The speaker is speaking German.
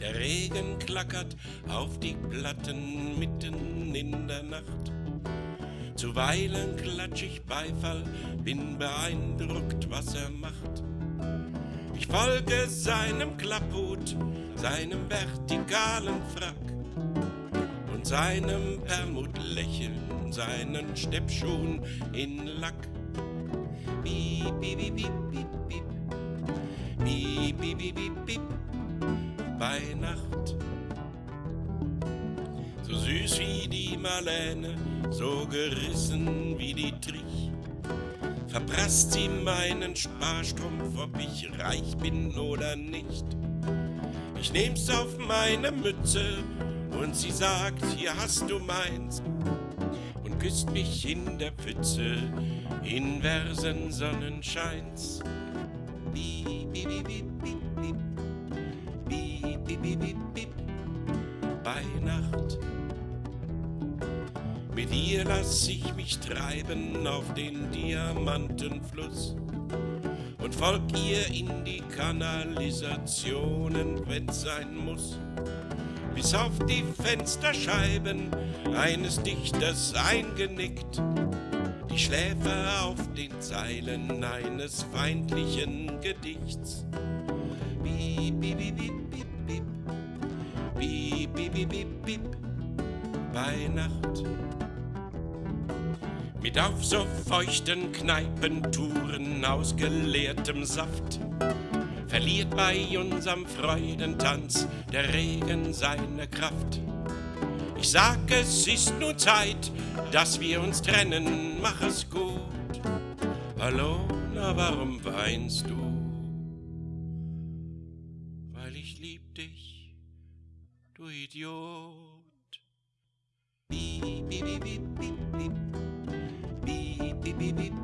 Der Regen klackert auf die Platten mitten in der Nacht. Zuweilen klatsch ich Beifall, bin beeindruckt, was er macht. Ich folge seinem Klapphut, seinem vertikalen Frack und seinem Permutlächeln, seinen Steppschuhen in Lack. Piep, piep, piep, piep, piep. Piep, piep, piep, piep, piep bei Nacht. So süß wie die Marlene, so gerissen wie die Trich. Verprasst sie meinen Sparstrumpf, ob ich reich bin oder nicht. Ich nehm's auf meine Mütze und sie sagt, hier hast du meins. Und küsst mich in der Pfütze, inversen Sonnenscheins. Piep, piep, piep, piep bip, bei Nacht. Mit ihr lass ich mich treiben auf den Diamantenfluss und folg ihr in die Kanalisationen, wenn's sein muss. Bis auf die Fensterscheiben eines Dichters eingenickt, die Schläfer auf den Zeilen eines feindlichen Gedichts. Bip, bip, bip, bip, bip, bip, bip, bip, bip, bip, bei Nacht. Mit auf so feuchten Kneipentouren aus geleertem Saft verliert bei unserem Freudentanz der Regen seine Kraft. Ich sag, es ist nur Zeit, dass wir uns trennen, mach es gut. Hallo, na warum weinst du? Weil ich lieb dich, du Idiot. Beep, beep, beep, beep, beep, beep. Beep, beep, beep, beep.